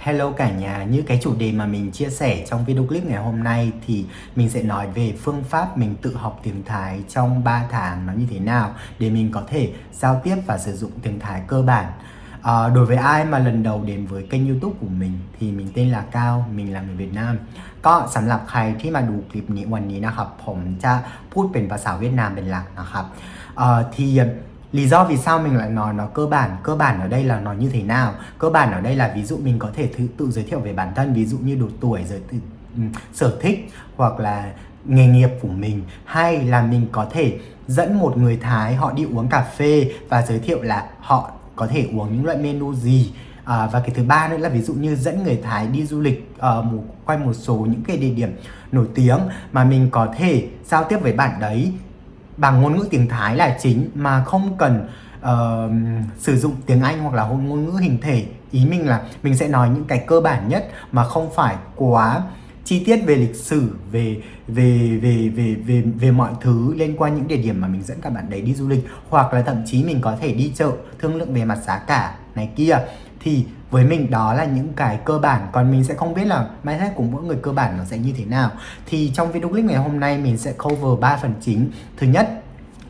Hello cả nhà, như cái chủ đề mà mình chia sẻ trong video clip ngày hôm nay thì mình sẽ nói về phương pháp mình tự học tiếng Thái trong 3 tháng nó như thế nào để mình có thể giao tiếp và sử dụng tiếng Thái cơ bản. À, đối với ai mà lần đầu đến với kênh youtube của mình thì mình tên là Cao, mình là người Việt Nam ก็สำหรับใครที่มาดูคลิปนี้วันนี้นะครับผมจะพูดเป็นภาษาเวียดนามเป็นหลักนะครับเอ่อที่ lý do vì sao mình lại nói nó cơ bản cơ bản ở đây là nó như thế nào? Cơ bản ở đây là ví dụ mình có thể tự, tự giới thiệu về bản thân ví dụ như độ tuổi giới tự, ừ, sở thích hoặc là nghề nghiệp của mình. Hay là mình có thể dẫn một người Thái họ đi uống cà phê và giới thiệu là họ có thể uống những loại menu gì. À, và cái thứ ba nữa là ví dụ như dẫn người Thái đi du lịch uh, một, quanh một số những cái địa điểm nổi tiếng mà mình có thể giao tiếp với bạn đấy bằng ngôn ngữ tiếng Thái là chính mà không cần uh, sử dụng tiếng Anh hoặc là ngôn ngữ hình thể. Ý mình là mình sẽ nói những cái cơ bản nhất mà không phải quá chi tiết về lịch sử về về về về về về mọi thứ liên quan những địa điểm mà mình dẫn các bạn đấy đi du lịch. Hoặc là thậm chí mình có thể đi chợ thương lượng về mặt giá cả này kia thì với mình đó là những cái cơ bản. Còn mình sẽ không biết là mindset của mỗi người cơ bản nó sẽ như thế nào. Thì trong video clip ngày hôm nay mình sẽ cover 3 phần chính. Thứ nhất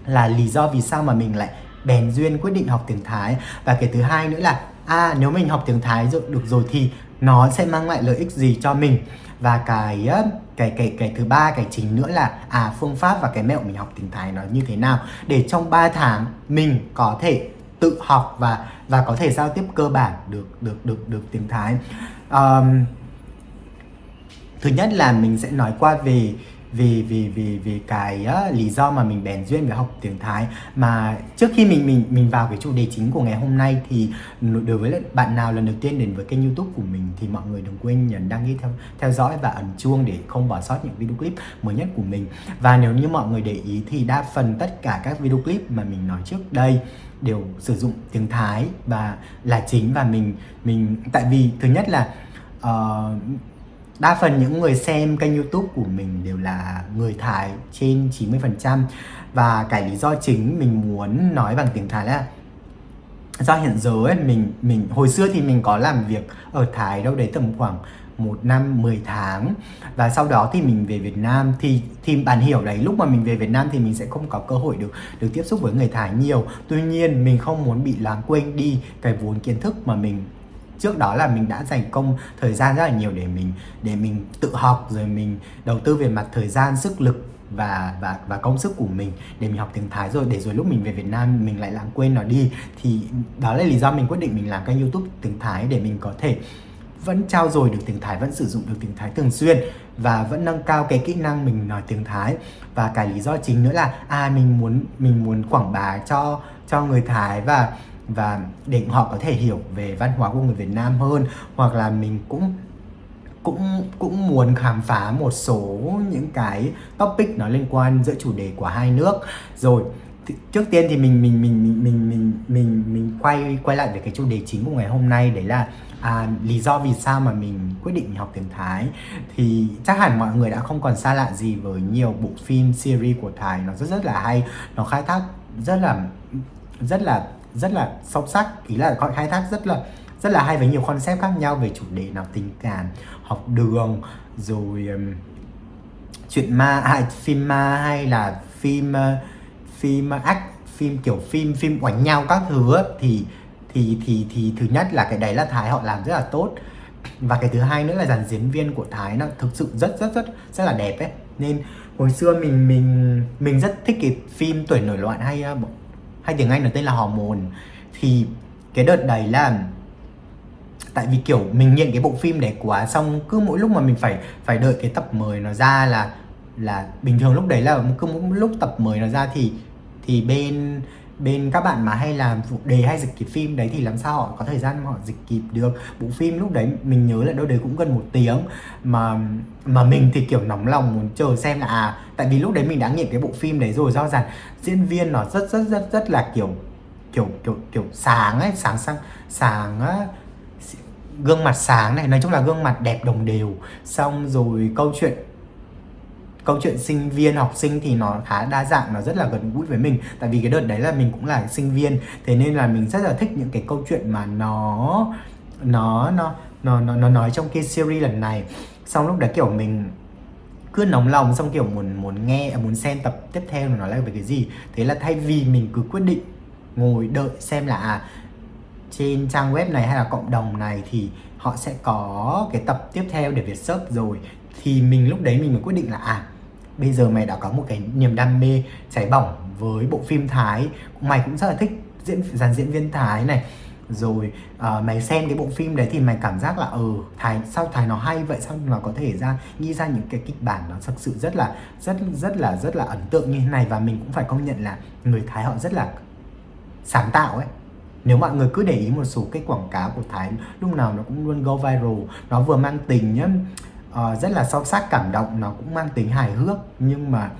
là lý do vì sao mà mình lại bèn duyên quyết định học tiếng Thái. Và cái thứ hai nữa là à nếu mình học tiếng Thái rồi, được rồi thì nó sẽ mang lại lợi ích gì cho mình? Và cái cái cái cái thứ ba, cái chính nữa là à phương pháp và cái mẹo mình học tiếng Thái nó như thế nào? Để trong 3 tháng mình có thể tự học và và có thể giao tiếp cơ bản được được được được tiếng Thái. Um, thứ nhất là mình sẽ nói qua về vì vì vì vì cái uh, lý do mà mình bèn duyên với học tiếng Thái. Mà trước khi mình mình mình vào cái chủ đề chính của ngày hôm nay thì đối với bạn nào lần đầu tiên đến với kênh YouTube của mình thì mọi người đừng quên nhấn đăng ký theo theo dõi và ấn chuông để không bỏ sót những video clip mới nhất của mình. Và nếu như mọi người để ý thì đa phần tất cả các video clip mà mình nói trước đây đều sử dụng tiếng Thái và là chính. Và mình mình tại vì thứ nhất là uh, đa phần những người xem kênh youtube của mình đều là người Thái trên 90% và cái lý do chính mình muốn nói bằng tiếng Thái là do hiện giờ ấy, mình mình hồi xưa thì mình có làm việc ở Thái đâu đấy tầm khoảng một năm 10 tháng. Và sau đó thì mình về Việt Nam thì thì bạn hiểu đấy lúc mà mình về Việt Nam thì mình sẽ không có cơ hội được được tiếp xúc với người Thái nhiều. Tuy nhiên mình không muốn bị lãng quên đi cái vốn kiến thức mà mình trước đó là mình đã dành công thời gian rất là nhiều để mình để mình tự học rồi mình đầu tư về mặt thời gian sức lực và và và công sức của mình để mình học tiếng Thái rồi. Để rồi lúc mình về Việt Nam mình lại lãng quên nó đi. Thì đó là lý do mình quyết định mình làm kênh YouTube tiếng Thái để mình có thể vẫn trao dồi được tiếng Thái, vẫn sử dụng được tiếng Thái thường xuyên và vẫn nâng cao cái kỹ năng mình nói tiếng Thái. Và cái lý do chính nữa là à mình muốn mình muốn quảng bá cho cho người Thái và và để họ có thể hiểu về văn hóa của người Việt Nam hơn hoặc là mình cũng cũng cũng muốn khám phá một số những cái topic nó liên quan giữa chủ đề của hai nước. Rồi trước tiên thì mình mình mình mình mình mình mình mình quay quay lại về cái chủ đề chính của ngày hôm nay đấy là à, lý do vì sao mà mình quyết định học tiếng Thái. Thì chắc hẳn mọi người đã không còn xa lạ gì với nhiều bộ phim series của Thái nó rất rất là hay nó khai thác rất là rất là rất là sâu sắc ý là khai thác rất là rất là hay với nhiều concept khác nhau về chủ đề nào tình cảm học đường rồi um, chuyện ma hay phim ma hay là phim uh, phim ác phim kiểu phim phim oánh nhau các thứ thì thì thì thì thứ nhất là cái đấy là thái họ làm rất là tốt. Và cái thứ hai nữa là dàn diễn viên của thái nó thực sự rất rất rất rất là đẹp ấy. Nên hồi xưa mình mình mình rất thích cái phim tuổi nổi loạn hay uh, hay tiếng Anh nó tên là Hormone. Thì cái đợt đấy là tại vì kiểu mình nghiện cái bộ phim đấy quá, xong cứ mỗi lúc mà mình phải phải đợi cái tập mới nó ra là là bình thường lúc đấy là cứ mỗi lúc tập mới nó ra thì thì bên bên các bạn mà hay làm phụ đề hay dịch kịp phim đấy thì làm sao họ có thời gian họ dịch kịp được. Bộ phim lúc đấy mình nhớ là đâu đấy cũng gần một tiếng. Mà mà mình thì kiểu nóng lòng muốn chờ xem là à tại vì lúc đấy mình đã nghiện cái bộ phim đấy rồi, do rằng diễn viên nó rất rất rất rất là kiểu kiểu kiểu kiểu sáng ấy, sáng sáng sáng, á, gương mặt sáng này, nói chung là gương mặt đẹp đồng đều. Xong rồi câu chuyện câu chuyện sinh viên học sinh thì nó khá đa dạng nó rất là gần gũi với mình. Tại vì cái đợt đấy là mình cũng là sinh viên thế nên là mình rất là thích những cái câu chuyện mà nó nó nó nó nó nó nói trong cái series lần này. Xong lúc đấy kiểu mình cứ nóng lòng xong kiểu muốn muốn nghe muốn xem tập tiếp theo nó là về cái gì. Thế là thay vì mình cứ quyết định ngồi đợi xem là à, trên trang web này hay là cộng đồng này thì họ sẽ có cái tập tiếp theo để Việt search rồi thì mình lúc đấy mình mới quyết định là à bây giờ mày đã có một cái niềm đam mê cháy bỏng với bộ phim Thái. Mày cũng rất là thích diễn dàn diễn viên Thái này. Rồi uh, mày xem cái bộ phim đấy thì mày cảm giác là ừ thái sao thái nó hay vậy? Sao nó có thể ra nghĩ ra những cái kịch bản nó thực sự rất là rất rất là rất là ấn tượng như thế này? Và mình cũng phải công nhận là người thái họ rất là sáng tạo ấy. Nếu mọi người cứ để ý một số cái quảng cáo của Thái lúc nào nó cũng luôn go viral. Nó vừa mang tình nhá uh, rất là sâu sắc cảm động nó cũng mang tính hài hước nhưng mà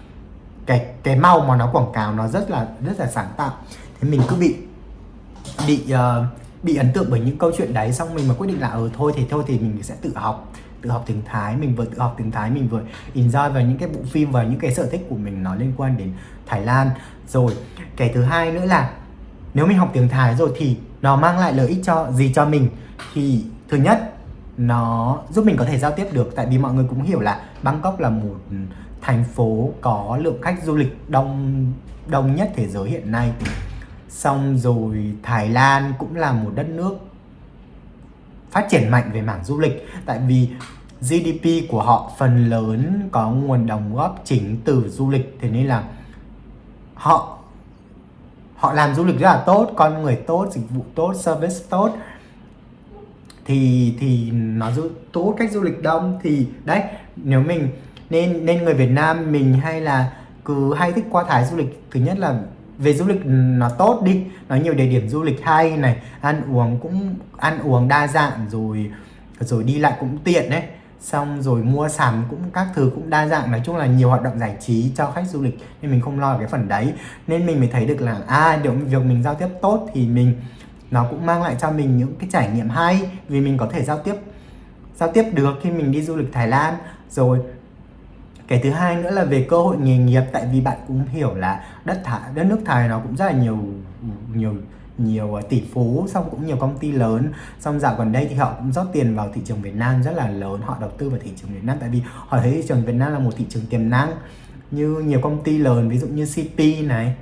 cái cái màu mà nó quảng cáo nó rất là rất là sáng tạo. Thế mình cứ bị bị uh, bị ấn tượng bởi những câu chuyện đấy xong mình mà quyết định là ờ thôi thì thôi thì mình sẽ tự học tự học tiếng Thái. Mình vừa tự học tiếng Thái mình vừa enjoy vào những cái bộ phim và những cái sở thích của mình nó liên quan đến Thái Lan. Rồi cái thứ hai nữa là nếu mình học tiếng Thái rồi thì nó mang lại lợi ích cho gì cho mình? Thì thứ nhất nó giúp mình có thể giao tiếp được, tại vì mọi người cũng hiểu là Bangkok là một thành phố có lượng khách du lịch đông đông nhất thế giới hiện nay. Xong rồi Thái Lan cũng là một đất nước phát triển mạnh về mảng du lịch, tại vì GDP của họ phần lớn có nguồn đóng góp chính từ du lịch. Thế nên là họ họ làm du lịch rất là tốt, con người tốt, dịch vụ tốt, service tốt thì thì nó du tốt cách du lịch đông. Thì đấy, nếu mình nên nên người Việt Nam mình hay là cứ hay thích qua Thái du lịch, thứ nhất là về du lịch nó tốt đi, nó nhiều địa điểm du lịch hay này, ăn uống cũng, ăn uống đa dạng rồi rồi đi lại cũng tiện đấy. Xong rồi mua sắm cũng các thứ cũng đa dạng, nói chung là nhiều hoạt động giải trí cho khách du lịch nên mình không lo cái phần đấy. Nên mình mới thấy được là à điều việc mình giao tiếp tốt thì mình nó cũng mang lại cho mình những cái trải nghiệm hay vì mình có thể giao tiếp giao tiếp được khi mình đi du lịch Thái Lan. Rồi cái thứ hai nữa là về cơ hội nghề nghiệp tại vì bạn cũng hiểu là đất Thái, đất nước Thái nó cũng rất là nhiều nhiều nhiều à, tỷ phú xong cũng nhiều công ty lớn. Xong dạo gần đây thì họ cũng rót tiền vào thị trường Việt Nam rất là lớn họ đầu tư vào thị trường Việt Nam tại vì họ thấy thị trường Việt Nam là một thị trường tiềm năng. Như nhiều công ty lớn ví dụ như CP này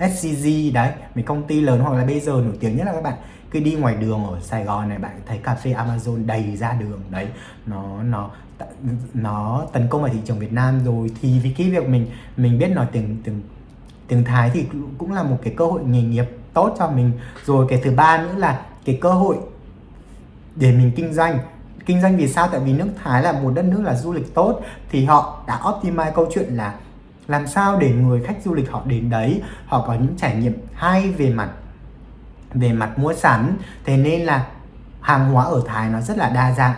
SCG đấy, mấy công ty lớn hoặc là bây giờ nổi tiếng nhất là các bạn cứ đi ngoài đường ở Sài Gòn này, bạn thấy cà phê Amazon đầy ra đường, đấy. Nó nó nó tấn công vào thị trường Việt Nam rồi. Thì vì cái việc mình mình biết nói tiếng tiếng tiếng Thái thì cũng là một cái cơ hội nghề nghiệp tốt cho mình. Rồi cái thứ ba nữa là cái cơ hội để mình kinh doanh. Kinh doanh vì sao? Tại vì nước Thái là một đất nước là du lịch tốt. Thì họ đã optimize câu chuyện là làm sao để người khách du lịch họ đến đấy, họ có những trải nghiệm hay về mặt về mặt mua sắm. Thế nên là hàng hóa ở Thái nó rất là đa dạng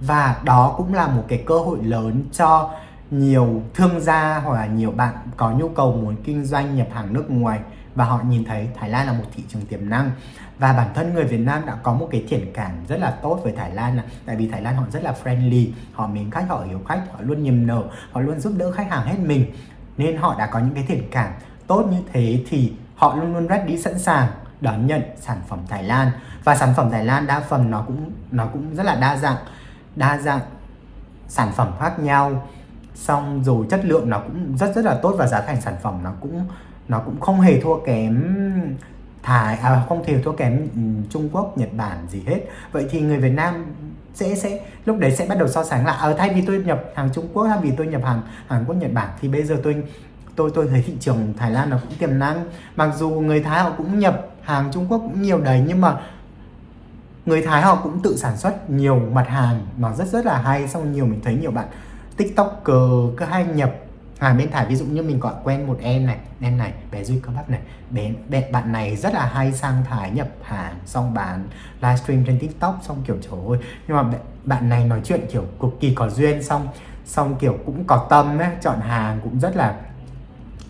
và đó cũng là một cái cơ hội lớn cho nhiều thương gia hoặc là nhiều bạn có nhu cầu muốn kinh doanh nhập hàng nước ngoài và họ nhìn thấy Thái Lan là một thị trường tiềm năng. Và bản thân người Việt Nam đã có một cái thiện cảm rất là tốt với Thái Lan là tại vì Thái Lan họ rất là friendly, họ mến khách, họ hiểu khách, họ luôn niềm nở, họ luôn giúp đỡ khách hàng hết mình nên họ đã có những cái thiện cảm tốt như thế thì họ luôn luôn ready sẵn sàng đón nhận sản phẩm Thái Lan. Và sản phẩm Thái Lan đa phần nó cũng nó cũng rất là đa dạng đa dạng sản phẩm khác nhau. Xong rồi chất lượng nó cũng rất rất là tốt và giá thành sản phẩm nó cũng nó cũng không hề thua kém Thái à, không hề thua kém ừ, Trung Quốc Nhật Bản gì hết. Vậy thì người Việt Nam sẽ sẽ lúc đấy sẽ bắt đầu so sánh là ở à, thay vì tôi nhập hàng Trung Quốc thay vì tôi nhập hàng Hàn Quốc Nhật Bản thì bây giờ tôi tôi tôi thấy thị trường Thái Lan nó cũng tiềm năng. Mặc dù người Thái họ cũng nhập hàng Trung Quốc cũng nhiều đấy nhưng mà người Thái họ cũng tự sản xuất nhiều mặt hàng nó rất rất là hay. Xong nhiều mình thấy nhiều bạn tiktoker cứ hay nhập hàng bên thải ví dụ như mình gọi quen một em này em này bé Duy cơ bắp này bé, bé bạn này rất là hay sang Thái nhập hàng xong bán livestream trên tiktok xong kiểu trời ơi. Nhưng mà bạn này nói chuyện kiểu cực kỳ có duyên xong xong kiểu cũng có tâm ấy chọn hàng cũng rất là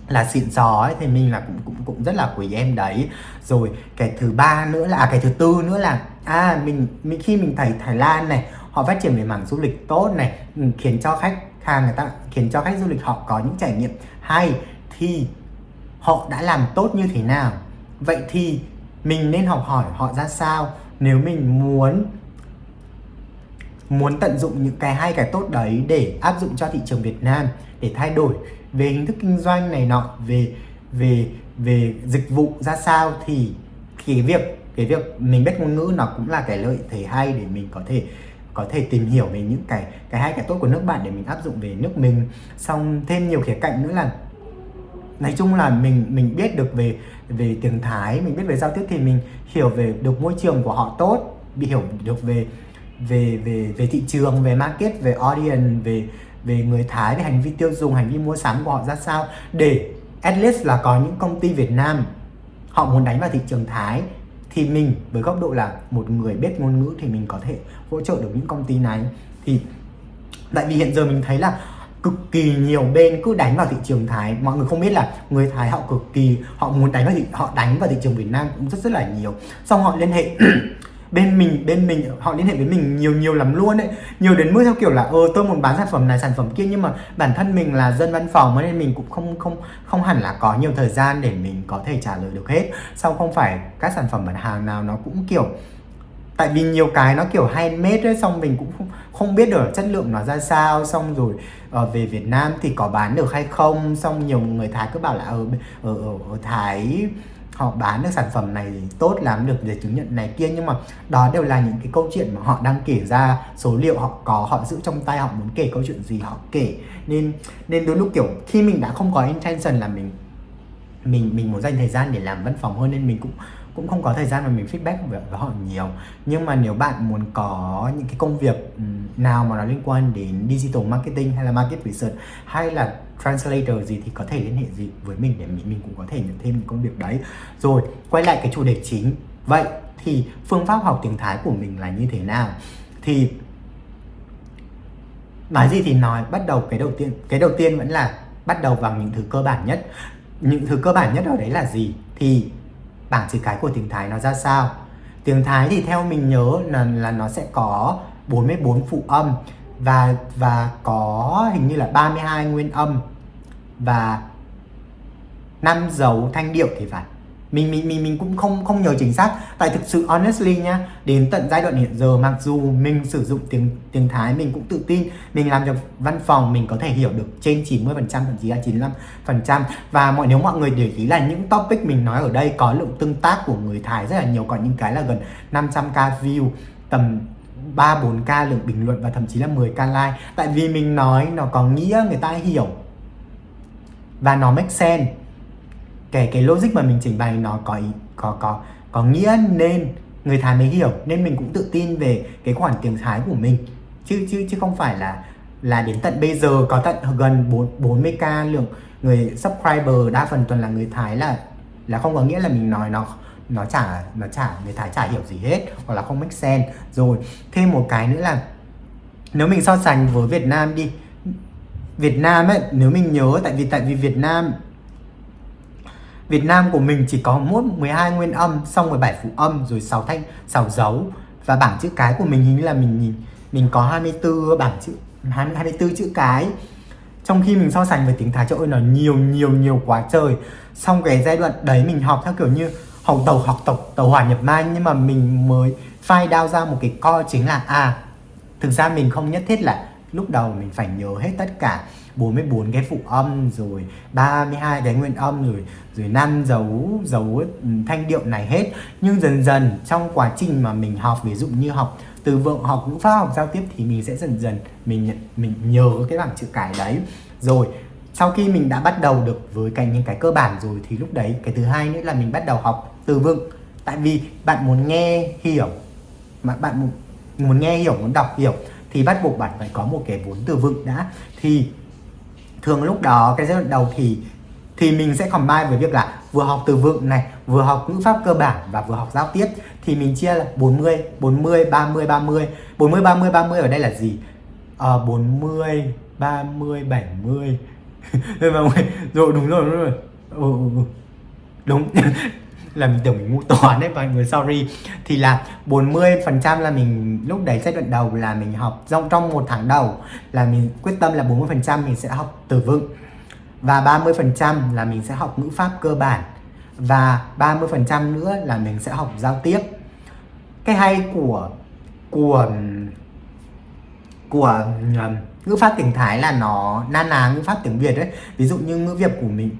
là xịn sò ấy thì mình là cũng cũng cũng rất là quý em đấy. Rồi cái thứ ba nữa là à, cái thứ tư nữa là à mình, mình khi mình thấy Thái Lan này họ phát triển về mảng du lịch tốt này ừ, khiến cho khách hàng người ta khiến cho khách du lịch họ có những trải nghiệm hay thì họ đã làm tốt như thế nào. Vậy thì mình nên học hỏi họ ra sao nếu mình muốn muốn tận dụng những cái hay, cái tốt đấy để áp dụng cho thị trường Việt Nam để thay đổi về hình thức kinh doanh này nọ, về về về dịch vụ ra sao thì cái việc cái việc mình biết ngôn ngữ nó cũng là cái lợi thế hay để mình có thể có thể tìm hiểu về những cái cái hay cái tốt của nước bạn để mình áp dụng về nước mình. Xong thêm nhiều khía cạnh nữa là, nói chung là mình mình biết được về về tiếng Thái, mình biết về giao tiếp thì mình hiểu về được môi trường của họ tốt, bị hiểu được về về về về thị trường, về market, về audience, về về người Thái, về hành vi tiêu dùng, hành vi mua sắm của họ ra sao. Để at least là có những công ty Việt Nam, họ muốn đánh vào thị trường Thái thì mình với góc độ là một người biết ngôn ngữ thì mình có thể hỗ trợ được những công ty này. Thì tại vì hiện giờ mình thấy là cực kỳ nhiều bên cứ đánh vào thị trường Thái. Mọi người không biết là người Thái họ cực kỳ, họ muốn đánh vào thị, họ đánh vào thị trường Việt Nam cũng rất rất là nhiều. Xong họ liên hệ bên mình bên mình họ liên hệ với mình nhiều nhiều lắm luôn đấy nhiều đến mức theo kiểu là ờ tôi muốn bán sản phẩm này sản phẩm kia nhưng mà bản thân mình là dân văn phòng nên mình cũng không không không hẳn là có nhiều thời gian để mình có thể trả lời được hết. Sau không phải các sản phẩm bán hàng nào nó cũng kiểu tại vì nhiều cái nó kiểu handmade ấy xong mình cũng không, không biết được chất lượng nó ra sao. Xong rồi ở về Việt Nam thì có bán được hay không? Xong nhiều người Thái cứ bảo là ở ở ở, ở Thái họ bán được sản phẩm này tốt làm được giấy chứng nhận này kia nhưng mà đó đều là những cái câu chuyện mà họ đang kể ra số liệu họ có họ giữ trong tay họ muốn kể câu chuyện gì họ kể. Nên nên đôi lúc kiểu khi mình đã không có intention là mình mình mình muốn dành thời gian để làm văn phòng hơn nên mình cũng cũng không có thời gian mà mình feedback với, với họ nhiều. Nhưng mà nếu bạn muốn có những cái công việc nào mà nó liên quan đến digital marketing hay là market research hay là translator gì thì có thể liên hệ gì với mình để mình, mình cũng có thể nhận thêm những công việc đấy. Rồi quay lại cái chủ đề chính. Vậy thì phương pháp học tiếng Thái của mình là như thế nào? Thì nói gì thì nói. Bắt đầu cái đầu tiên cái đầu tiên vẫn là bắt đầu bằng những thứ cơ bản nhất. Những thứ cơ bản nhất ở đấy là gì? Thì bảng chữ cái của tiếng Thái nó ra sao? Tiếng Thái thì theo mình nhớ là, là nó sẽ có 44 phụ âm và và có hình như là 32 nguyên âm và năm dấu thanh điệu thì phải. Mình mình mình mình cũng không không nhớ chính xác. Tại thực sự, honestly nhá, đến tận giai đoạn hiện giờ, mặc dù mình sử dụng tiếng tiếng Thái, mình cũng tự tin, mình làm được văn phòng mình có thể hiểu được trên 90 phần trăm, thậm chí là 95 phần trăm. Và mọi, nếu mọi người để ý là những topic mình nói ở đây có lượng tương tác của người Thái rất là nhiều còn những cái là gần 500k view, tầm 3 4k lượng bình luận và thậm chí là 10k like. Tại vì mình nói nó có nghĩa người ta hiểu. Và nó make sense. Kể cái logic mà mình trình bày nó có ý, có có có nghĩa nên người Thái mới hiểu. Nên mình cũng tự tin về cái khoản tiếng Thái của mình. Chứ chứ chứ không phải là là đến tận bây giờ có tận gần 4 40k lượng người subscriber đa phần toàn là người Thái là là không có nghĩa là mình nói nó nó chả nó chả người Thái chả hiểu gì hết hoặc là không make sense. Rồi thêm một cái nữa là nếu mình so sánh với Việt Nam đi. Việt Nam ấy nếu mình nhớ tại vì tại vì Việt Nam Việt Nam của mình chỉ có mỗi 12 nguyên âm xong 17 phụ âm rồi 6 thanh 6 dấu. Và bảng chữ cái của mình hình như là mình nhìn mình có 24 bảng chữ 20, 24 chữ cái. Trong khi mình so sánh với tiếng Thái trời ơi nó nhiều nhiều nhiều quá trời. Xong cái giai đoạn đấy mình học theo kiểu như hồng tàu, học tộc tàu hỏa nhập mai nhưng mà mình mới phai out ra một cái co chính là à thực ra mình không nhất thiết là lúc đầu mình phải nhớ hết tất cả 44 cái phụ âm, rồi 32 cái nguyên âm, rồi rồi năm dấu dấu ừ, thanh điệu này hết. Nhưng dần dần trong quá trình mà mình học, ví dụ như học từ vựng, học ngữ pháp, học giao tiếp thì mình sẽ dần dần mình mình nhớ cái bảng chữ cái đấy. Rồi sau khi mình đã bắt đầu được với cái, những cái cơ bản rồi thì lúc đấy, cái thứ hai nữa là mình bắt đầu học từ vựng. Tại vì bạn muốn nghe hiểu mà bạn muốn, muốn nghe hiểu muốn đọc hiểu thì bắt buộc bạn phải có một cái vốn từ vựng đã. Thì thường lúc đó cái giai đoạn đầu thì thì mình sẽ combine với việc là vừa học từ vựng này vừa học ngữ pháp cơ bản và vừa học giao tiếp. Thì mình chia là 40 40 30 30 40 30 30 ở đây là gì? À, 40 30 70 rồi đúng rồi đúng rồi. Ừ. ừ, ừ. đúng. là mình tưởng mình ngu toán đấy mọi người sorry. Thì là 40 phần trăm là mình lúc đấy giai đoạn đầu là mình học trong trong một tháng đầu là mình quyết tâm là 40 phần trăm mình sẽ học từ vựng. Và 30 phần trăm là mình sẽ học ngữ pháp cơ bản. Và 30 phần trăm nữa là mình sẽ học giao tiếp. Cái hay của của của um, ngữ pháp tiếng Thái là nó na ná ngữ pháp tiếng Việt đấy. Ví dụ như ngữ Việt của mình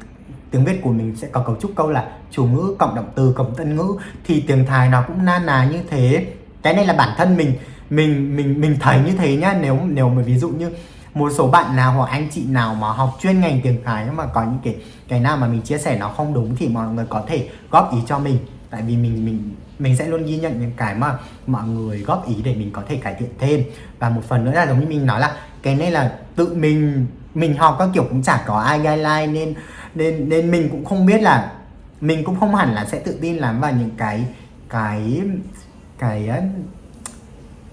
tiếng Việt của mình sẽ có cấu trúc câu là chủ ngữ cộng động từ cộng tân ngữ, thì tiếng Thái nó cũng na ná như thế. Cái này là bản thân mình mình mình mình thấy như thế nhá. Nếu nếu mà ví dụ như một số bạn nào hoặc anh chị nào mà học chuyên ngành tiếng Thái mà có những cái cái nào mà mình chia sẻ nó không đúng thì mọi người có thể góp ý cho mình. Tại vì mình mình mình sẽ luôn ghi nhận những cái mà mọi người góp ý để mình có thể cải thiện thêm. Và một phần nữa là giống như mình nói là cái này là tự mình mình học các kiểu cũng chả có ai guideline nên nên nên mình cũng không biết là, mình cũng không hẳn là sẽ tự tin lắm vào những cái cái cái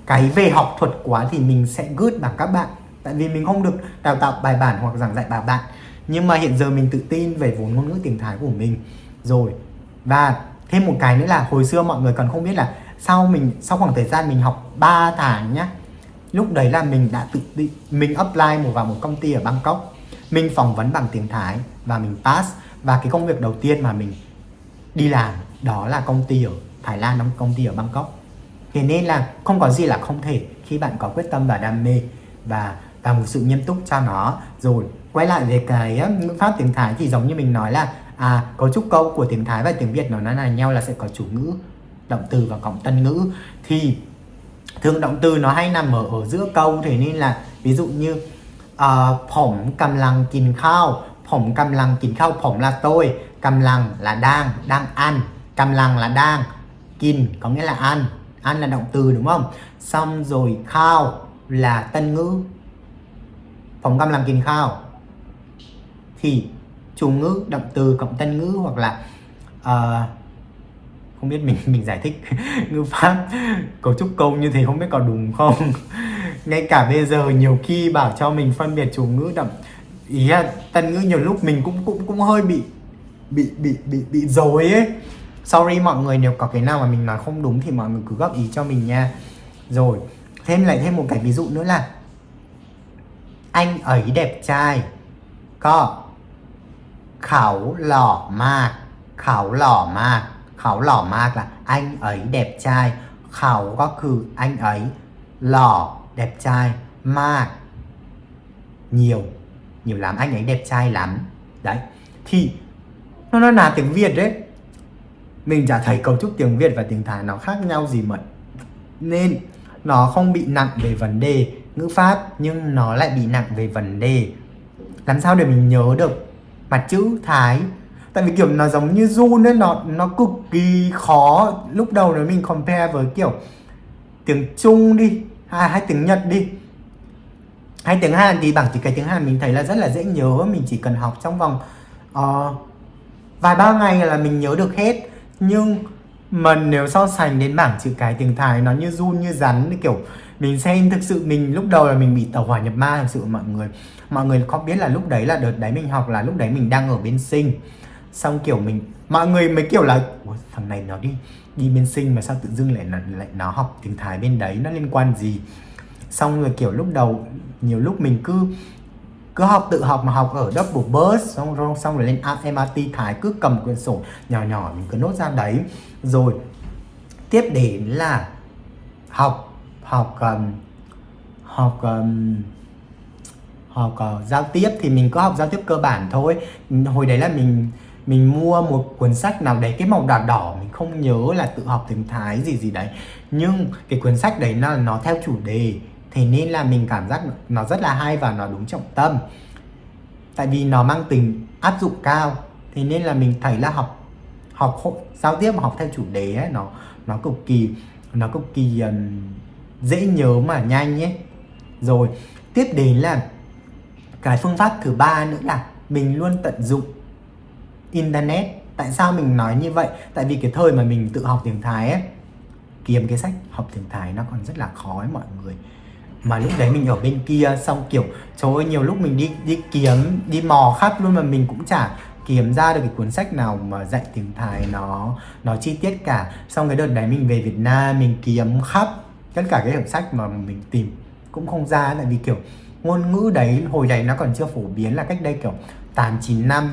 cái về học thuật quá thì mình sẽ good bằng các bạn. Tại vì mình không được đào tạo bài bản hoặc giảng dạy bài bạn. Nhưng mà hiện giờ mình tự tin về vốn ngôn ngữ tiếng Thái của mình. Rồi, và thêm một cái nữa là hồi xưa mọi người còn không biết là sau mình, sau khoảng thời gian mình học 3 tháng nhá lúc đấy là mình đã tự định mình apply một vào một công ty ở Bangkok. Mình phỏng vấn bằng tiếng Thái và mình pass. Và cái công việc đầu tiên mà mình đi làm đó là công ty ở Thái Lan công ty ở Bangkok. Thế nên là không có gì là không thể khi bạn có quyết tâm và đam mê và và một sự nghiêm túc cho nó. Rồi, quay lại về cái ngữ pháp tiếng Thái thì giống như mình nói là à cấu trúc câu của tiếng Thái và tiếng Việt nó là nhau là sẽ có chủ ngữ, động từ và cộng tân ngữ. Thì thường động từ nó hay nằm ở ở giữa câu thế nên là ví dụ như ờ, uh, phỏng cầm lăng kín khao phỏng cầm lăng kín khao phỏng là tôi cầm lăng là đang đang ăn cầm lăng là đang kín có nghĩa là ăn ăn là động từ đúng không? Xong rồi khao là tân ngữ. Phỏng cầm lăng kín khao thì chủ ngữ động từ cộng tân ngữ hoặc là uh, không biết mình mình giải thích ngữ pháp, cấu trúc câu như thế không biết có đúng không? Ngay cả bây giờ nhiều khi bảo cho mình phân biệt chủ ngữ đậm, ý là tân ngữ nhiều lúc mình cũng cũng cũng hơi bị bị bị bị bị dối ấy. Sorry mọi người, nếu có cái nào mà mình nói không đúng thì mọi người cứ góp ý cho mình nha. Rồi, thêm lại thêm một cái ví dụ nữa là anh ấy đẹp trai, có khảo lỏ mà khảo lỏ mà เขาหล่อมาก เขาหล่อมาก là anh ấy đẹp trai เขาก็คือ anh ấy หล่อ đẹp trai มาก nhiều nhiều lắm anh ấy đẹp trai lắm đấy thì nó nó là tiếng Việt đấy mình chả thấy cấu trúc tiếng Việt và tiếng Thái nó khác nhau gì mà nên nó không bị nặng về vấn đề ngữ pháp nhưng nó lại bị nặng về vấn đề làm sao để mình nhớ được mặt chữ Thái tại vì kiểu nó giống như run ấy nó nó cực kỳ khó. Lúc đầu nếu mình compare với kiểu tiếng Trung đi hay, hay tiếng Nhật đi hay tiếng Hàn thì bảng chữ cái tiếng Hàn mình thấy là rất là dễ nhớ. Mình chỉ cần học trong vòng uh, vài ba ngày là mình nhớ được hết. Nhưng mà nếu so sánh đến bảng chữ cái tiếng Thái nó như run như rắn kiểu mình xem thực sự mình lúc đầu là mình bị tàu hỏa nhập ma thực sự mọi người mọi người có biết là lúc đấy là đợt đấy mình học là lúc đấy mình đang ở bên sinh xong kiểu mình mọi người mới kiểu là thằng này nó đi đi bên sinh mà sao tự dưng lại lại nó học tiếng thái bên đấy nó liên quan gì? Xong rồi kiểu lúc đầu nhiều lúc mình cứ cứ học tự học mà học ở double bus xong rồi xong rồi lên MRT thái cứ cầm quyển sổ nhỏ nhỏ mình cứ nốt ra đấy. Rồi tiếp đến là học học um, học um, học uh, giao tiếp thì mình có học giao tiếp cơ bản thôi. Hồi đấy là mình mình mua một cuốn sách nào đấy cái màu đỏ đỏ mình không nhớ là tự học tiếng Thái gì gì đấy. Nhưng cái cuốn sách đấy nó nó theo chủ đề. Thế nên là mình cảm giác nó rất là hay và nó đúng trọng tâm. Tại vì nó mang tính áp dụng cao. Thế nên là mình thấy là học học giao tiếp học theo chủ đề ấy, nó nó cực kỳ nó cực kỳ um, dễ nhớ mà nhanh nhé rồi tiếp đến là cái phương pháp thứ ba nữa là mình luôn tận dụng internet. Tại sao mình nói như vậy? Tại vì cái thời mà mình tự học tiếng thái ấy, kiếm cái sách học tiếng thái nó còn rất là khó ấy mọi người. Mà lúc đấy mình ở bên kia, xong kiểu, trời ơi, nhiều lúc mình đi đi kiếm, đi mò khắp luôn mà mình cũng chả kiếm ra được cái cuốn sách nào mà dạy tiếng Thái nó nó chi tiết cả. Xong cái đợt đấy mình về Việt Nam, mình kiếm khắp tất cả cái hợp sách mà mình tìm cũng không ra. Tại vì kiểu ngôn ngữ đấy, hồi đấy nó còn chưa phổ biến là cách đây kiểu 8 9 năm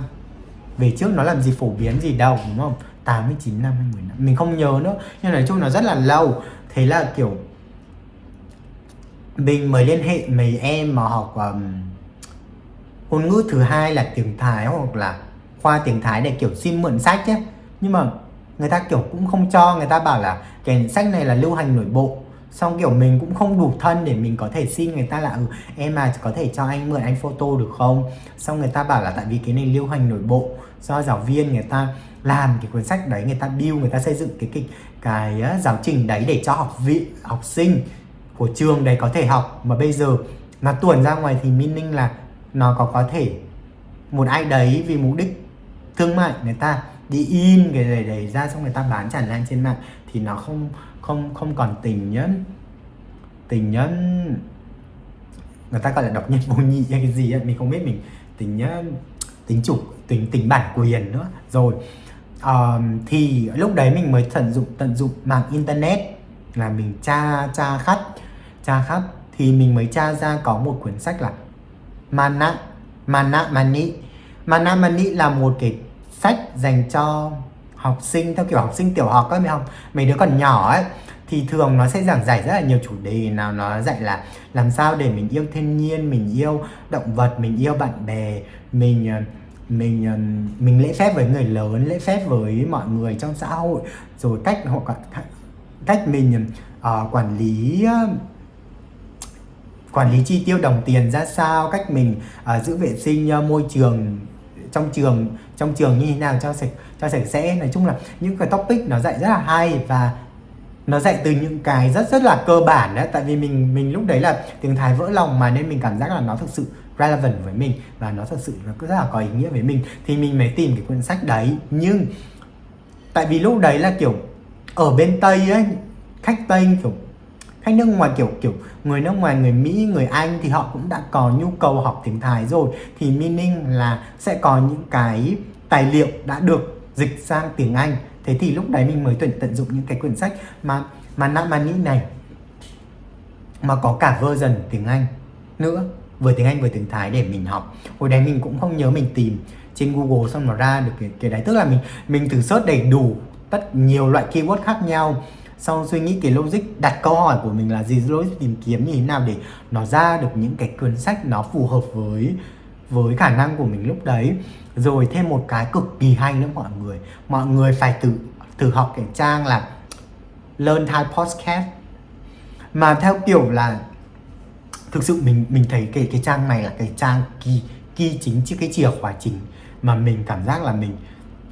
về trước nó làm gì phổ biến gì đâu đúng không? 8 9 năm hay 10 năm mình không nhớ nữa. Nhưng nói chung nó rất là lâu. Thế là kiểu mình mới liên hệ mấy em mà học um, ngôn ngữ thứ hai là tiếng Thái hoặc là khoa tiếng Thái để kiểu xin mượn sách nhé. Nhưng mà người ta kiểu cũng không cho người ta bảo là cái sách này là lưu hành nội bộ xong kiểu mình cũng không đủ thân để mình có thể xin người ta là ừ, em mà có thể cho anh mượn anh photo được không? Xong người ta bảo là tại vì cái này lưu hành nội bộ do giáo viên người ta làm cái cuốn sách đấy người ta build người ta xây dựng cái cái cái giáo trình đấy để cho học vị học sinh của trường đấy có thể học. Mà bây giờ nó tuồn ra ngoài thì meaning là nó có có thể một ai đấy vì mục đích thương mại người ta đi in cái này đấy ra xong người ta bán tràn lan trên mạng thì nó không không không còn tình nhân tình nhân người ta gọi là độc nhân vô nhị hay cái gì ấy mình không biết mình tình nhân tính chủ tính tính bản quyền nữa. Rồi uh, thì lúc đấy mình mới tận dụng tận dụng mạng internet là mình tra tra khắp tra khắp. Thì mình mới tra ra có một cuốn sách là Mana Mana Mani. Mana Mani là một cái sách dành cho học sinh theo kiểu học sinh tiểu học các mấy học mấy đứa còn nhỏ ấy thì thường nó sẽ giảng giải rất là nhiều chủ đề. Nào nó dạy là làm sao để mình yêu thiên nhiên mình yêu động vật mình yêu bạn bè mình mình mình lễ phép với người lớn lễ phép với mọi người trong xã hội. Rồi cách họ cách mình uh, quản lý uh, quản lý chi tiêu đồng tiền ra sao cách mình uh, giữ vệ sinh uh, môi trường trong trường trong trường như thế nào, cho sạch cho sạch sẽ. Nói chung là những cái topic nó dạy rất là hay và nó dạy từ những cái rất rất là cơ bản đấy tại vì mình mình lúc đấy là tiếng Thái vỡ lòng mà nên mình cảm giác là nó thực sự relevant với mình và nó thật sự nó rất là có ý nghĩa với mình. Thì mình mới tìm cái cuốn sách đấy. Nhưng tại vì lúc đấy là kiểu ở bên Tây ấy, khách Tây kiểu, khách nước ngoài kiểu kiểu người nước ngoài, người Mỹ, người Anh thì họ cũng đã có nhu cầu học tiếng Thái rồi. Thì meaning là sẽ có những cái tài liệu đã được dịch sang tiếng Anh. Thế thì lúc đấy mình mới tuyển tận dụng những cái quyển sách mà mà Namani này mà có cả version tiếng Anh nữa vừa tiếng Anh vừa tiếng Thái để mình học. Hồi đấy mình cũng không nhớ mình tìm trên Google xong nó ra được cái, cái đấy. Tức là mình mình thử search đầy đủ tất nhiều loại keyword khác nhau. Sau suy nghĩ cái logic đặt câu hỏi của mình là gì logic tìm kiếm như thế nào để nó ra được những cái cuốn sách nó phù hợp với với khả năng của mình lúc đấy. Rồi thêm một cái cực kỳ hay nữa mọi người. Mọi người phải tự thử học cái trang là learn Thai podcast. Mà theo kiểu là thực sự mình mình thấy cái cái trang này là cái trang kỳ kỳ chính chứ cái chìa khóa chính mà mình cảm giác là mình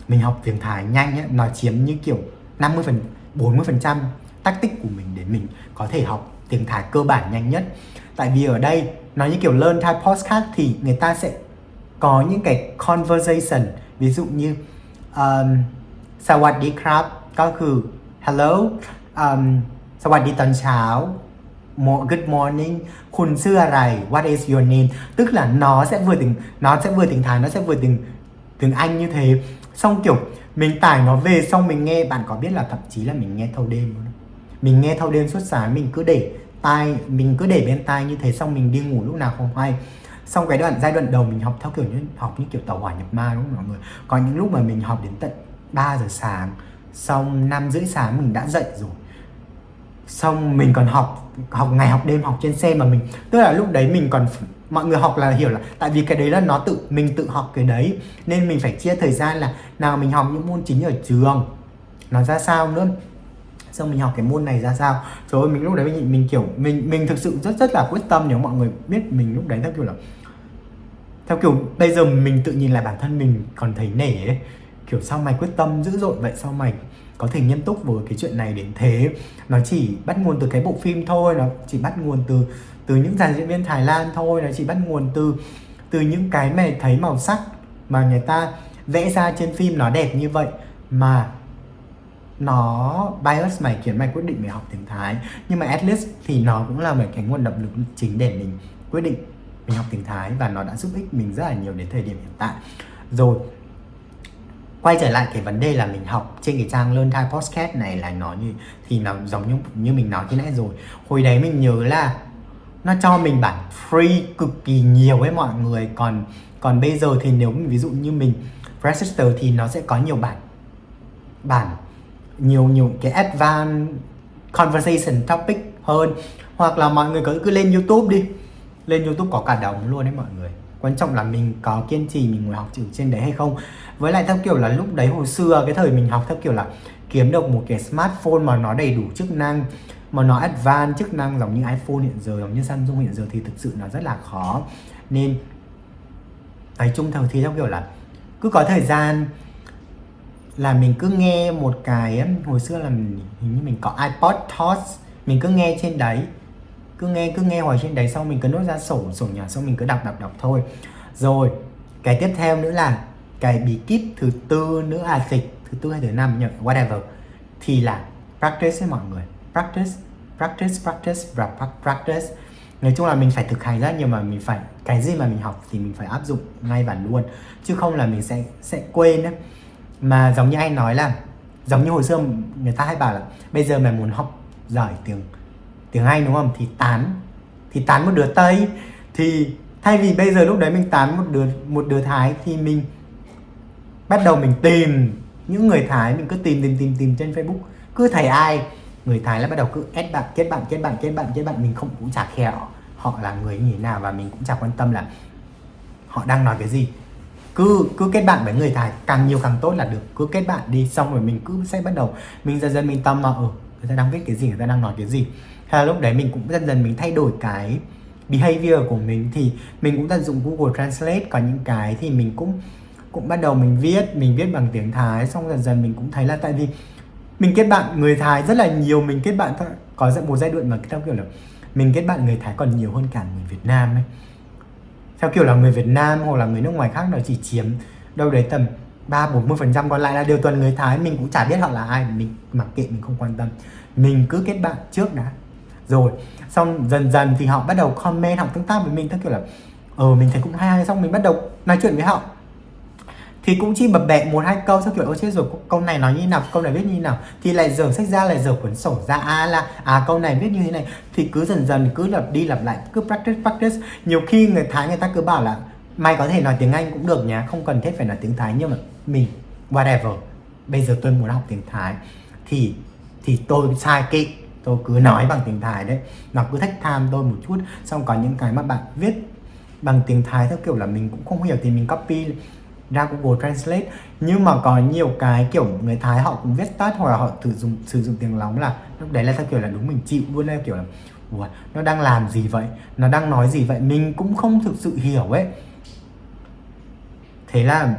mình học tiếng Thái nhanh ấy, nó chiếm như kiểu 50 phần 40 phần trăm tactic của mình để mình có thể học tiếng Thái cơ bản nhanh nhất. Tại vì ở đây nó như kiểu learn Thai podcast thì người ta sẽ có những cái conversation ví dụ như um, สวัสดีครับก็คือ hello um, สวัสดีตอนเช้า good morning คุณชื่ออะไร what is your name tức là nó sẽ vừa tiếng nó sẽ vừa tiếng Thái nó sẽ vừa tiếng tiếng Anh như thế xong kiểu mình tải nó về xong mình nghe bạn có biết là thậm chí là mình nghe thâu đêm luôn mình nghe thâu đêm suốt sáng mình cứ để tai, mình cứ để bên tai như thế xong mình đi ngủ lúc nào không hay. Xong cái đoạn, giai đoạn đầu mình học theo kiểu như, học như kiểu tàu hỏa nhập ma đúng không mọi người? Có những lúc mà mình học đến tận 3 giờ sáng, xong năm rưỡi sáng mình đã dậy rồi. Xong mình còn học học ngày học đêm học trên xe mà mình, tức là lúc đấy mình còn mọi người học là hiểu là tại vì cái đấy là nó tự, mình tự học cái đấy. Nên mình phải chia thời gian là, nào mình học những môn chính ở trường, nó ra sao nữa? Xong mình học cái môn này ra sao? Rồi mình lúc đấy mình, mình kiểu mình mình thực sự rất rất là quyết tâm nếu mọi người biết mình lúc đấy theo kiểu là theo kiểu bây giờ mình tự nhìn lại bản thân mình còn thấy nể ấy. Kiểu sao mày quyết tâm dữ dội vậy? Sao mày có thể nghiêm túc với cái chuyện này đến thế? Nó chỉ bắt nguồn từ cái bộ phim thôi nó chỉ bắt nguồn từ từ những dàn diễn viên Thái Lan thôi nó chỉ bắt nguồn từ từ những cái mày thấy màu sắc mà người ta vẽ ra trên phim nó đẹp như vậy mà nó bias mày, khiến mày quyết định mày học tiếng Thái. Nhưng mà at least thì nó cũng là một cái nguồn động lực chính để mình quyết định mình học tiếng Thái và nó đã giúp ích mình rất là nhiều đến thời điểm hiện tại. Rồi, quay trở lại cái vấn đề là mình học trên cái trang Learn Thai Podcast này là nó như, thì nó giống như như mình nói khi nãy rồi. Hồi đấy mình nhớ là nó cho mình bản free cực kỳ nhiều với mọi người. Còn còn bây giờ thì nếu ví dụ như mình register thì nó sẽ có nhiều bản bản nhiều nhiều cái advanced conversation topic hơn. Hoặc là mọi người cứ cứ lên YouTube đi. Lên YouTube có cả đồng luôn đấy mọi người. Quan trọng là mình có kiên trì mình ngồi học chữ trên đấy hay không. Với lại theo kiểu là lúc đấy hồi xưa, cái thời mình học theo kiểu là kiếm được một cái smartphone mà nó đầy đủ chức năng, mà nó advanced chức năng giống như iPhone hiện giờ, giống như Samsung hiện giờ thì thực sự nó rất là khó. Nên, nói chung thằng thì theo kiểu là cứ có thời gian là mình cứ nghe một cái hồi xưa là mình, hình như mình có iPod Touch mình cứ nghe trên đấy cứ nghe cứ nghe hoài trên đấy xong mình cứ nốt ra sổ sổ nhỏ xong mình cứ đọc đọc đọc thôi. Rồi cái tiếp theo nữa là cái bí kíp thứ tư nữa à dịch thứ tư hay thứ năm nhỉ whatever thì là practice với mọi người. Practice practice practice và practice. Nói chung là mình phải thực hành rất nhiều mà mình phải cái gì mà mình học thì mình phải áp dụng ngay và luôn. Chứ không là mình sẽ sẽ quên ấy mà giống như anh nói là, giống như hồi xưa người ta hay bảo là, bây giờ mày muốn học giỏi tiếng tiếng Anh đúng không? Thì tán thì tán một đứa Tây. Thì thay vì bây giờ lúc đấy mình tán một đứa một đứa Thái thì mình bắt đầu mình tìm những người Thái, mình cứ tìm tìm tìm tìm trên Facebook. Cứ thấy ai, người Thái là bắt đầu cứ add bạn, kết bạn kết bạn kết bạn kết bạn, mình không cũng chả khéo họ là người như thế nào và mình cũng chả quan tâm là họ đang nói cái gì cứ cứ kết bạn với người Thái, càng nhiều càng tốt là được. Cứ kết bạn đi, xong rồi mình cứ sẽ bắt đầu. Mình dần dần mình tâm mà ừ người ta đang viết cái gì, người ta đang nói cái gì. Hay là lúc đấy mình cũng dần dần mình thay đổi cái behavior của mình. Thì mình cũng tận dụng Google Translate, có những cái thì mình cũng cũng bắt đầu mình viết mình viết bằng tiếng Thái. Xong dần dần mình cũng thấy là tại vì mình kết bạn người Thái rất là nhiều, mình kết bạn có một giai đoạn mà theo kiểu là mình kết bạn người Thái còn nhiều hơn cả người Việt Nam ấy theo kiểu là người Việt Nam hoặc là người nước ngoài khác nó chỉ chiếm đâu đấy tầm ba, bốn mươi phần trăm, còn lại là đều toàn người Thái. Mình cũng chả biết họ là ai, mình mặc kệ, mình không quan tâm. Mình cứ kết bạn trước đã. Rồi, xong dần dần thì họ bắt đầu comment, họ tương tác với mình theo kiểu là ờ mình thấy cũng hay hay. Xong mình bắt đầu nói chuyện với họ thì cũng chỉ bập bẹ một, hai câu sau kiểu, ôi, chết rồi câu này nói như nào, câu này viết như nào? Thì lại dở sách ra, lại dở cuốn sổ ra à là à câu này viết như thế này. Thì cứ dần dần, cứ lặp đi lặp lại, cứ practice practice. Nhiều khi người thái, người ta cứ bảo là, mày có thể nói tiếng anh cũng được nhá, không cần thiết phải nói tiếng thái, nhưng mà mình, whatever, bây giờ tôi muốn học tiếng thái. Thì thì tôi sai kỵ tôi cứ nói bằng tiếng thái đấy. Nó cứ thách tham tôi một chút, xong có những cái mà bạn viết bằng tiếng thái theo kiểu là mình cũng không hiểu thì mình copy ra Google Translate. Nhưng mà có nhiều cái kiểu người Thái họ cũng viết tắt hoặc là họ sử dụng sử dụng tiếng lóng là lúc đấy là theo kiểu là đúng mình chịu luôn em kiểu là Ủa, nó đang làm gì vậy? Nó đang nói gì vậy? Mình cũng không thực sự hiểu ấy. Thế là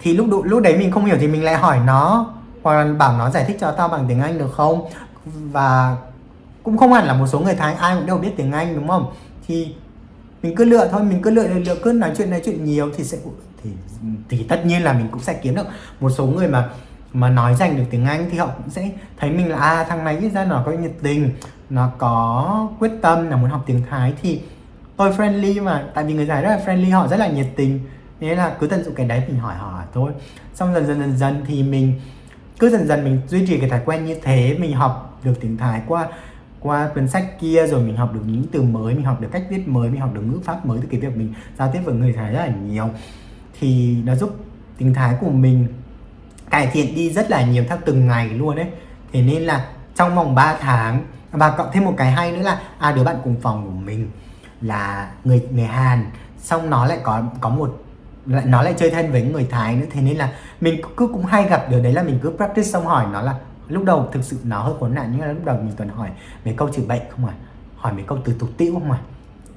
thì lúc lúc đấy mình không hiểu thì mình lại hỏi nó hoặc là bảo nó giải thích cho tao bằng tiếng Anh được không? Và cũng không hẳn là một số người Thái ai cũng đều biết tiếng Anh đúng không? Thì mình cứ lựa thôi, mình cứ lựa lựa cứ nói chuyện nói chuyện nhiều thì sẽ thì thì tất nhiên là mình cũng sẽ kiếm được một số người mà mà nói dành được tiếng Anh thì họ cũng sẽ thấy mình là à thằng này ra nó có nhiệt tình, nó có quyết tâm là muốn học tiếng Thái. Thì tôi friendly mà, tại vì người Thái rất là friendly, họ rất là nhiệt tình. Nên là cứ tận dụng cái đấy mình hỏi họ thôi. Xong dần dần dần dần thì mình cứ dần dần mình duy trì cái thói quen như thế, mình học được tiếng Thái qua qua cuốn sách kia rồi mình học được những từ mới, mình học được cách viết mới, mình học được ngữ pháp mới từ cái việc mình giao tiếp với người Thái rất là nhiều. Thì nó giúp tiếng Thái của mình cải thiện đi rất là nhiều theo từng ngày luôn đấy. Thế nên là trong vòng 3 tháng, và cộng thêm một cái hay nữa là à đứa bạn cùng phòng của mình là người người Hàn, xong nó lại có có một, lại, nó lại chơi thân với người Thái nữa. Thế nên là mình cứ cũng hay gặp điều đấy là mình cứ practice xong hỏi nó là lúc đầu thực sự nó hơi khốn nạn nhưng mà lúc đầu mình toàn hỏi mấy câu chữ bệnh không à hỏi mấy câu từ tục tĩu, không à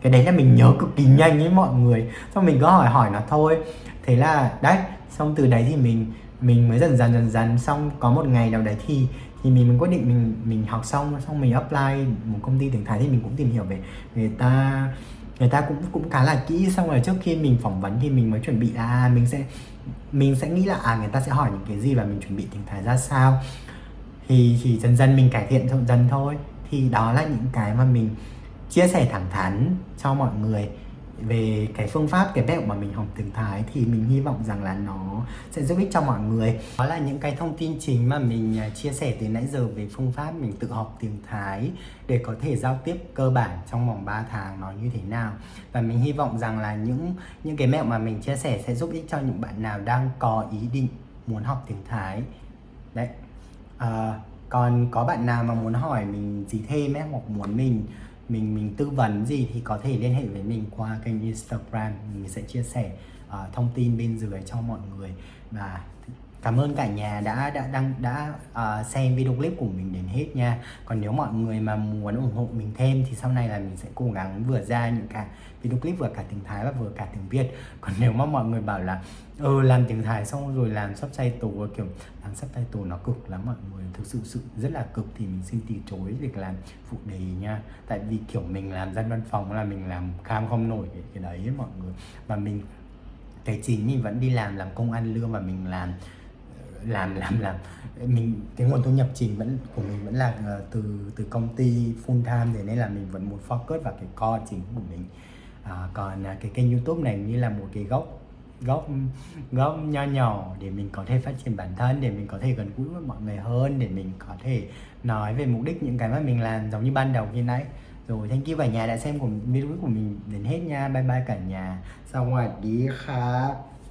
cái đấy là mình nhớ cực kỳ nhanh với mọi người. Xong mình cứ hỏi hỏi nó thôi. Thế là, đấy, xong từ đấy thì mình mình mới dần dần dần dần. Xong có một ngày nào đấy thì thì mình mình quyết định mình mình học xong. Xong mình apply một công ty tiếng Thái thì mình cũng tìm hiểu về người ta người ta cũng cũng khá là kỹ. Xong rồi trước khi mình phỏng vấn thì mình mới chuẩn bị là mình sẽ mình sẽ nghĩ là à người ta sẽ hỏi những cái gì và mình chuẩn bị tiếng Thái ra sao thì thì dần dần mình cải thiện dần dần thôi. Thì đó là những cái mà mình chia sẻ thẳng thắn cho mọi người về cái phương pháp, cái mẹo mà mình học tiếng Thái. Thì mình hy vọng rằng là nó sẽ giúp ích cho mọi người. Đó là những cái thông tin chính mà mình à, chia sẻ từ nãy giờ về phương pháp mình tự học tiếng Thái để có thể giao tiếp cơ bản trong vòng 3 tháng nó như thế nào. Và mình hy vọng rằng là những những cái mẹo mà mình chia sẻ sẽ giúp ích cho những bạn nào đang có ý định muốn học tiếng Thái. Đấy à, còn có bạn nào mà muốn hỏi mình gì thêm ấy hoặc muốn mình mình mình tư vấn gì thì có thể liên hệ với mình qua kênh Instagram. Mình sẽ chia sẻ uh, thông tin bên dưới cho mọi người và cảm ơn cả nhà đã đã đăng đã uh, xem video clip của mình đến hết nha. Còn nếu mọi người mà muốn ủng hộ mình thêm thì sau này là mình sẽ cố gắng vừa ra những cả video clip vừa cả tiếng Thái và vừa cả tiếng Việt. Còn nếu mà mọi người bảo là ừ làm tiếng Thái xong rồi làm sắp say tù kiểu làm sắp say tù nó cực lắm mọi người thực sự sự rất là cực thì mình xin từ chối việc làm phụ đề nha. Tại vì kiểu mình làm dân văn phòng là mình làm cam không nổi cái, cái đấy ấy, mọi người. Và mình cái chính mình vẫn đi làm làm công ăn lương và mình làm ờ, làm làm làm. Mình cái nguồn thu nhập chính vẫn của mình vẫn là uh, từ từ công ty full time thế nên là mình vẫn muốn focus vào cái core chính của mình. À, còn uh, cái kênh youtube này như là một cái gốc gốc gốc nho nhỏ để mình có thể phát triển bản thân để mình có thể gần gũi với mọi người hơn để mình có thể nói về mục đích những cái mà mình làm giống như ban đầu như nãy rồi, thank you cả nhà đã xem của video của mình đến hết nha. Bye bye cả nhà. Xong rồi, đi khác